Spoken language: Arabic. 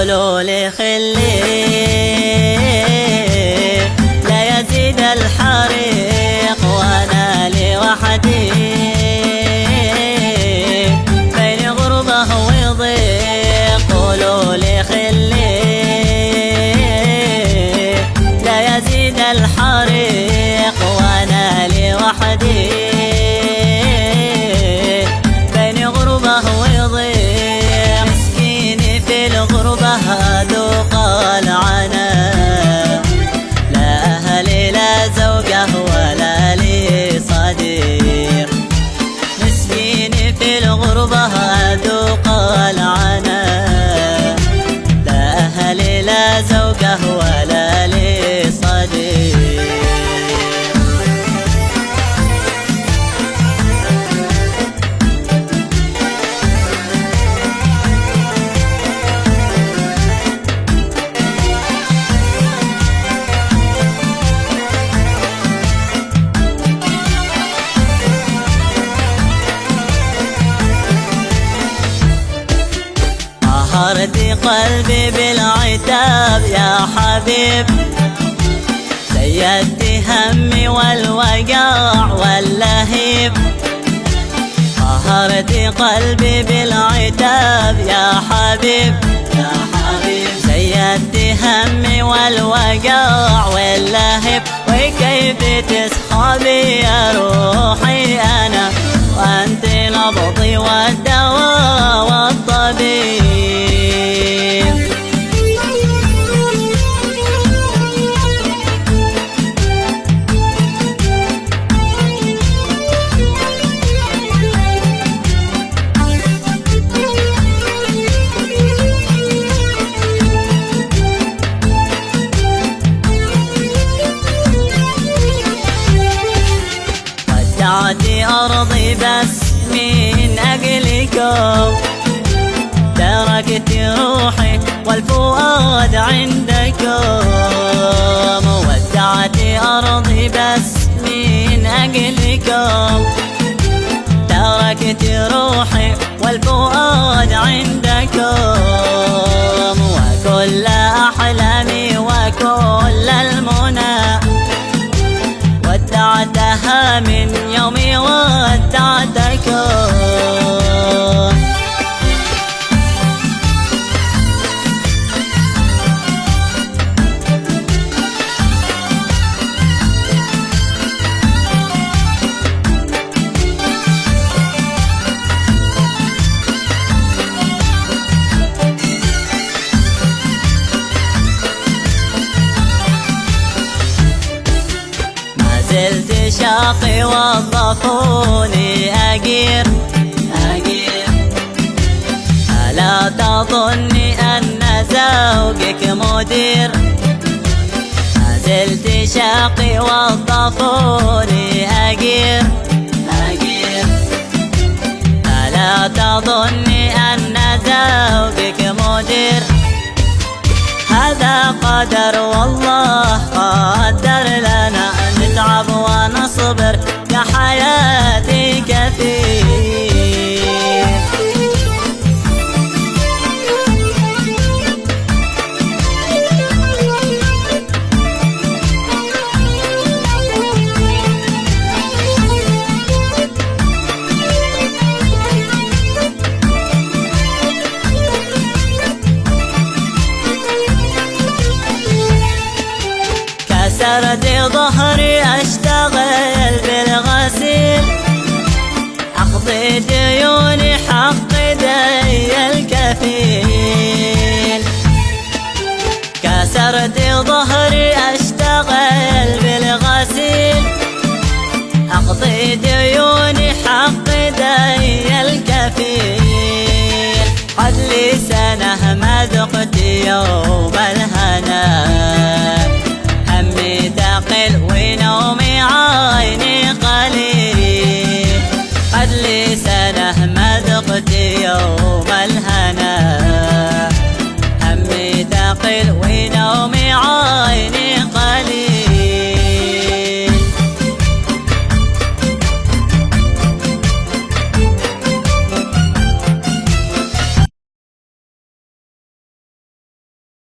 قولوا لي خلي قهرت قلبي بالعتاب يا حبيب. سيدت همي والوجع واللهيب. قهرت قلبي بالعتاب يا حبيب. يا حبيب سيدت همي والوجع واللهيب. وكيف تسحبي يا روحي أنا؟ وأنت نبضي والدواء أجلكم تركت روحي والفؤاد عندكم ودعت أرضي بس من أجلكم تركت روحي والفؤاد عندكم وكل شاقي وظفوني أجير. ألا تظني أن زوجك مدير؟ زلت شاقي وظفوني أجير. ألا تظني أن زوجك مدير؟ هذا قدر والله قدر لنا نتعب كسرت ظهري اشتغل بالغسيل أقضي ديوني حق دي الكفيل. كسرت ظهري اشتغل بالغسيل أقضي ديوني حق دي الكفيل. قد لي سنه ما ذقت يوم الهنا. يوم الهنا. همي ثقيل ونومي عيني.